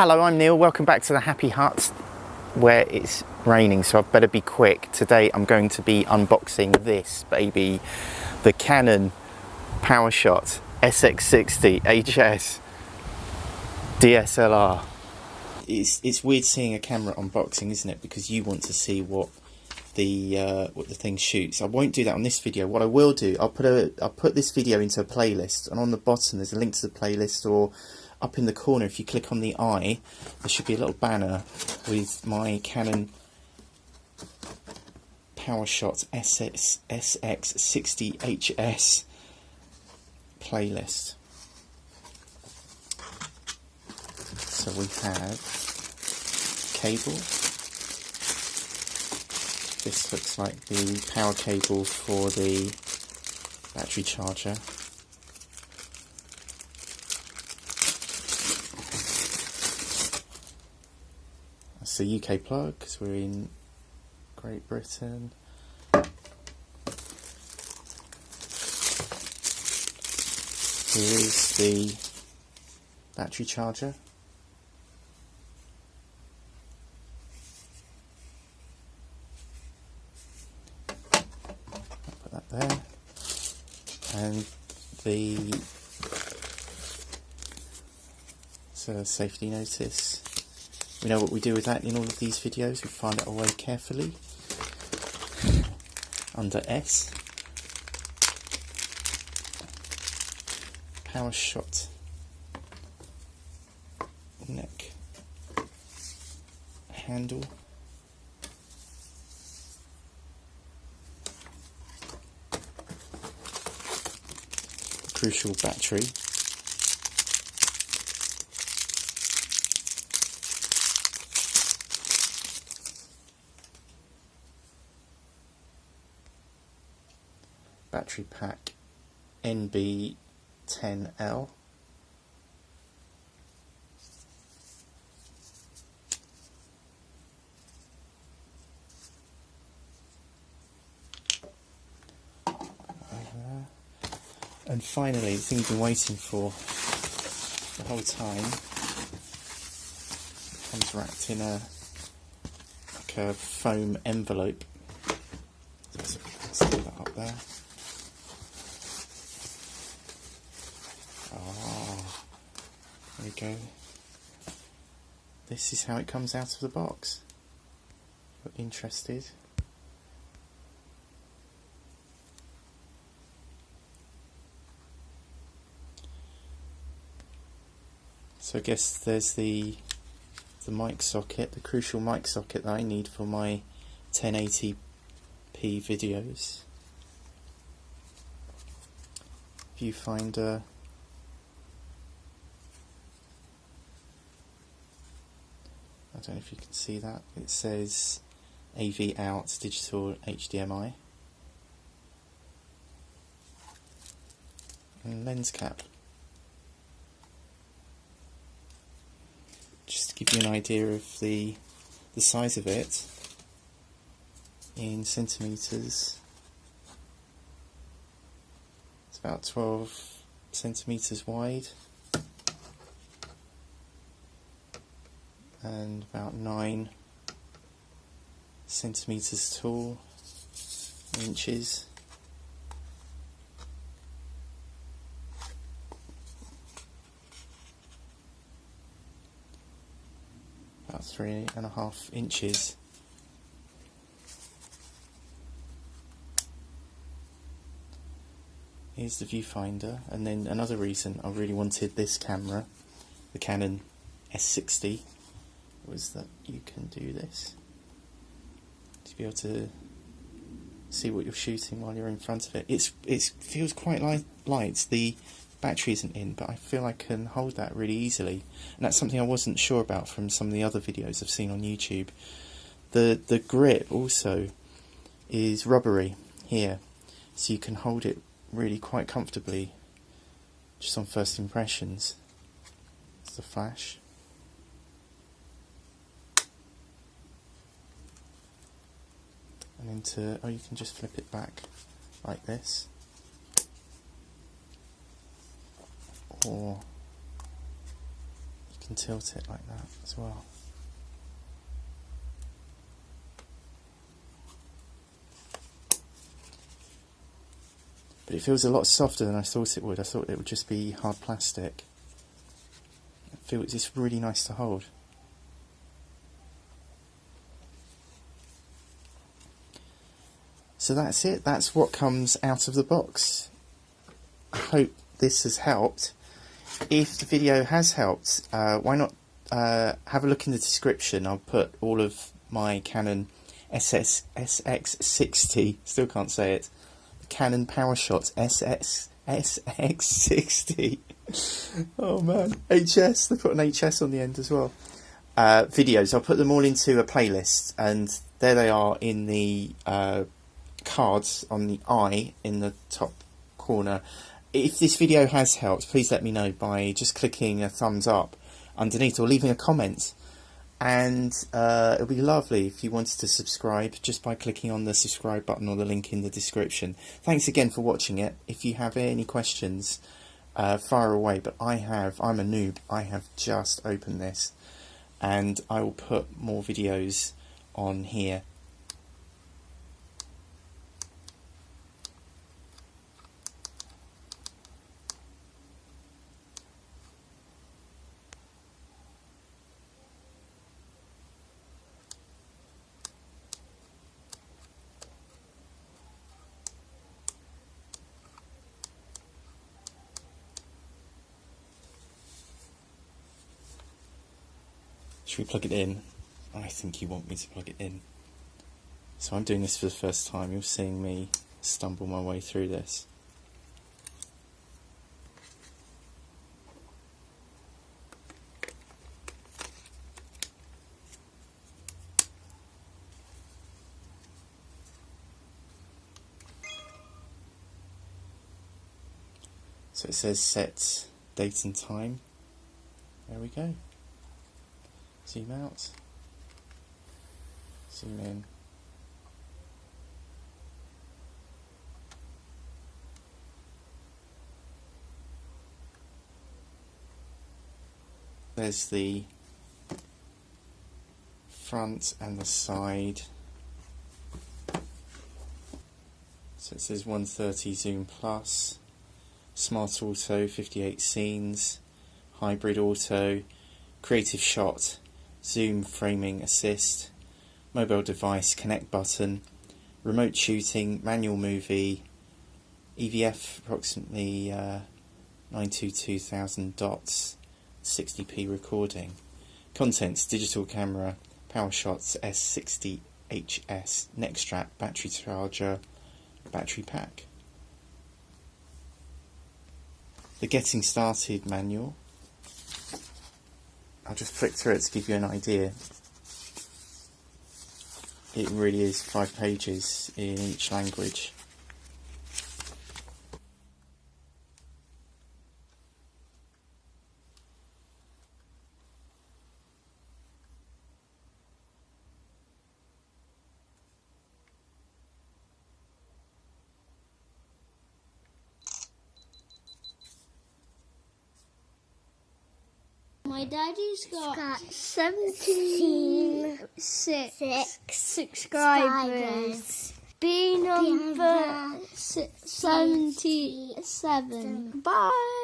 Hello, I'm Neil. Welcome back to the Happy Hut where it's raining, so I better be quick. Today I'm going to be unboxing this baby, the Canon PowerShot SX60 HS DSLR. It's, it's weird seeing a camera unboxing, isn't it? Because you want to see what the uh, what the thing shoots. I won't do that on this video. What I will do, I'll put a I'll put this video into a playlist, and on the bottom there's a link to the playlist, or up in the corner if you click on the eye, there should be a little banner with my Canon PowerShot SS, SX60HS playlist. So we have cable this looks like the power cable for the battery charger. The UK plug because we're in Great Britain. Here is the battery charger. Put that there and the so safety notice we know what we do with that in all of these videos? We find it away carefully. Under S. Power shot. Neck. Handle. Crucial battery. Battery pack NB10L. And finally, the thing you've been waiting for the whole time comes wrapped in a like a foam envelope. Let's that up there. There we go. This is how it comes out of the box. If you're interested. So I guess there's the the mic socket, the crucial mic socket that I need for my 1080p videos. Viewfinder. I don't know if you can see that. It says AV out digital HDMI. And lens cap. just to give you an idea of the the size of it in centimeters it's about 12 centimeters wide and about 9 centimeters tall inches about three and a half inches. Here's the viewfinder, and then another reason I really wanted this camera, the Canon S60, was that you can do this. To be able to see what you're shooting while you're in front of it. It's it feels quite light. light. The battery isn't in, but I feel I can hold that really easily. And that's something I wasn't sure about from some of the other videos I've seen on YouTube. The, the grip also is rubbery here, so you can hold it really quite comfortably just on first impressions. It's the flash. And into, oh you can just flip it back like this. or you can tilt it like that as well. But it feels a lot softer than I thought it would. I thought it would just be hard plastic. It feels it's really nice to hold. So that's it. That's what comes out of the box. I hope this has helped. If the video has helped, uh, why not uh, have a look in the description. I'll put all of my Canon SS SX60. Still can't say it. Canon PowerShot SS SX60. oh man, HS. They put an HS on the end as well. Uh, videos. I'll put them all into a playlist, and there they are in the uh, cards on the eye in the top corner. If this video has helped, please let me know by just clicking a thumbs up underneath or leaving a comment and uh, it would be lovely if you wanted to subscribe just by clicking on the subscribe button or the link in the description. Thanks again for watching it. If you have any questions, uh, fire away, but I have, I'm a noob, I have just opened this and I will put more videos on here Should we plug it in? I think you want me to plug it in. So I'm doing this for the first time. You're seeing me stumble my way through this. So it says set date and time. There we go. Zoom out. Zoom in. There's the front and the side. So it says 130 zoom plus, smart auto 58 scenes, hybrid auto, creative shot zoom framing assist, mobile device connect button, remote shooting, manual movie, EVF approximately uh, 922,000 dots, 60p recording. Contents digital camera, PowerShots S60HS, neck strap, battery charger, battery pack. The Getting Started manual I'll just flick through it to give you an idea. It really is five pages in each language. My daddy's got, got 76 six subscribers. B number number 77. Bye.